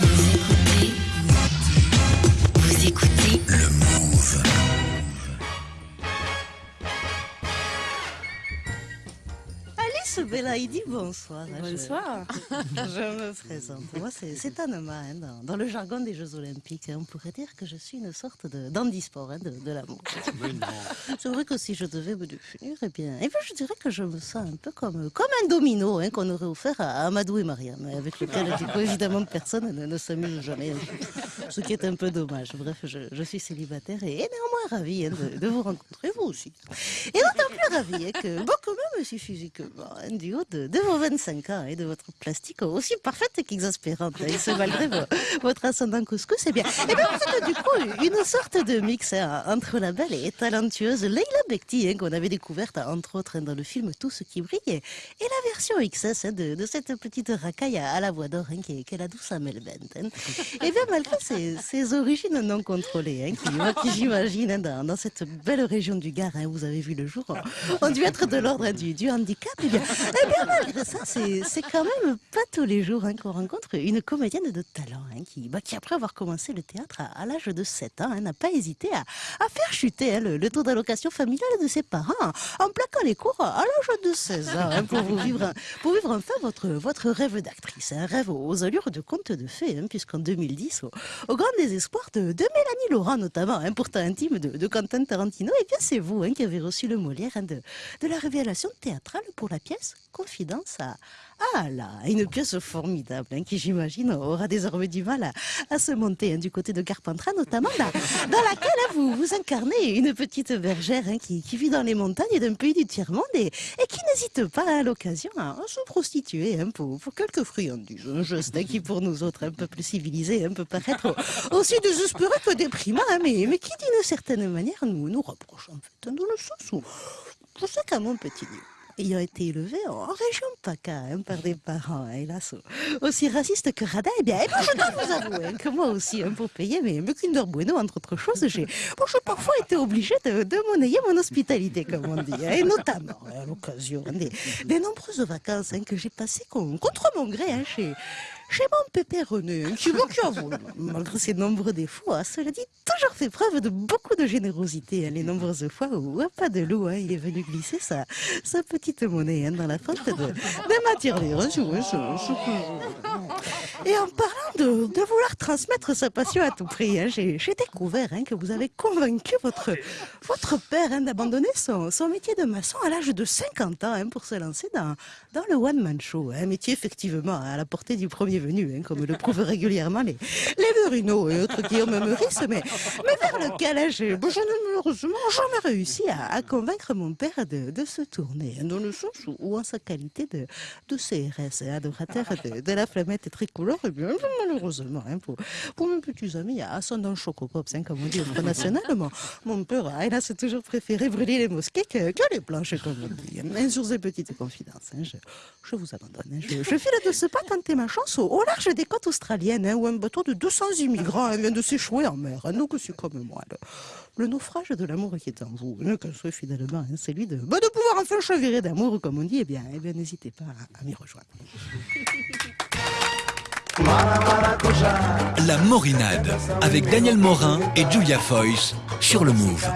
Vous Alice Belaïdi, bonsoir. Bonsoir. Je, je me présente. Moi, c'est Anema. hein, dans, dans le jargon des Jeux Olympiques, hein, on pourrait dire que je suis une sorte de d'handisport hein, de, de l'amour. C'est vrai que si je devais me définir, eh bien, eh bien, je dirais que je me sens un peu comme, comme un domino hein, qu'on aurait offert à Amadou et Mariam, avec lequel, du coup, évidemment, personne ne, ne s'amuse jamais. Ce qui est un peu dommage. Bref, je, je suis célibataire et, et néanmoins ravie hein, de, de vous rencontrer, vous aussi. Et d'autant plus ravie hein, que, bon, quand même, aussi physiquement, hein, du haut de, de vos 25 ans et de votre plastique aussi parfaite qu'exaspérante, et ce malgré vo- votre ascendant couscous, eh bien, eh bien, vous êtes du coup une sorte de mix hein, entre la belle et talentueuse Leila Bekti, hein, qu'on avait découverte entre autres hein, dans le film Tout ce qui brille, et, et la version XS hein, de, de cette petite racaille à, à la voix d'or hein, qui, est- qui est la douce Amel Bent. Et bien, malgré ses, ses origines non contrôlées, qui, j'imagine, dans, dans cette belle région du Gard, vous avez vu le jour, ont, dû être de l'ordre du, du handicap. Eh bien, eh bien, malgré ça, c'est quand même pas tous les jours hein, qu'on rencontre une comédienne de talent hein, qui, bah, qui, après avoir commencé le théâtre à, l'âge de 7 ans, hein, n'a pas hésité à, à faire chuter le, taux d'allocation familiale de ses parents en plaquant les cours à l'âge de 16 ans pour, vivre, pour vivre enfin votre, votre rêve d'actrice. Un rêve aux allures de conte de fées, puisqu'en 2010, au, grand désespoir de, Mélanie Laurent notamment, pourtant intime de, Quentin Tarantino, et bien c'est vous qui avez reçu le Molière de la révélation théâtrale pour la pièce Confidence à ah là, une pièce formidable hein, qui j'imagine aura désormais du mal à, se monter hein, du côté de Carpentras notamment dans laquelle vous, incarnez une petite bergère hein, qui, vit dans les montagnes d'un pays du tiers-monde et, qui n'hésite pas à l'occasion à, se prostituer pour, pour quelques friandises. Un geste qui pour nous autres un peu plus civilisés peut paraître aussi désespéré que déprimant, mais, mais qui d'une certaine manière nous, nous rapproche en fait, dans le sens où je sais qu'à mon petit niveau, ayant été élevé en région PACA hein, par des parents, hélas, aussi racistes que radins, eh bien, eh bien, je dois vous avouer hein, que moi aussi, hein, pour payer mes, mes Kinder Bueno, entre autres choses, j'ai bon, parfois été obligée de, de monnayer mon hospitalité, comme on dit, hein, et notamment à l'occasion hein, des, des nombreuses vacances hein, que j'ai passées con- contre mon gré chez, chez mon pépé René, hein, qui, bon, avoue, malgré ses nombreux défauts, a cela dit, toujours fait preuve de beaucoup de générosité, hein, les nombreuses fois où, pas de loup, hein, il est venu glisser sa, petite monnaie hein, dans la fente de, de ma Et en parlant de, vouloir transmettre sa passion à tout prix, hein, j'ai découvert hein, que vous avez convaincu votre, votre père hein, d'abandonner son, métier de maçon à l'âge de 50 ans pour se lancer dans, dans le one-man show. Un métier effectivement à la portée du premier venu, comme le prouvent régulièrement les, les Verino et autres Guillaume Meurice, mais, mais vers lequel j'ai bon, malheureusement jamais réussi à, convaincre mon père de, se tourner, dans le sens où, en sa qualité de, de CRS, adorateur de, de la flammette tricolore, eh bien, malheureusement, hein, pour, pour mes petits amis ascendant chocopops, hein, comme on dit au National, mon, père a hélas toujours préféré brûler les mosquées que, que les planches, comme on dit. Mais sur ces petites confidences, hein, je, je vous abandonne. hein, je, je file de ce pas tenter ma chance au, large des côtes australiennes, hein, où un bateau de 200 immigrants hein, vient de s'échouer en mer. hein. donc c'est comme moi, le, le naufrage de l'amour qui est en vous, hein, que ce finalement hein, celui de, bah, de pouvoir enfin chavirer d'amour, comme on dit, eh bien, eh bien n'hésitez pas à m'y rejoindre. La Morinade avec Daniel Morin et Julia Foyce sur le Move.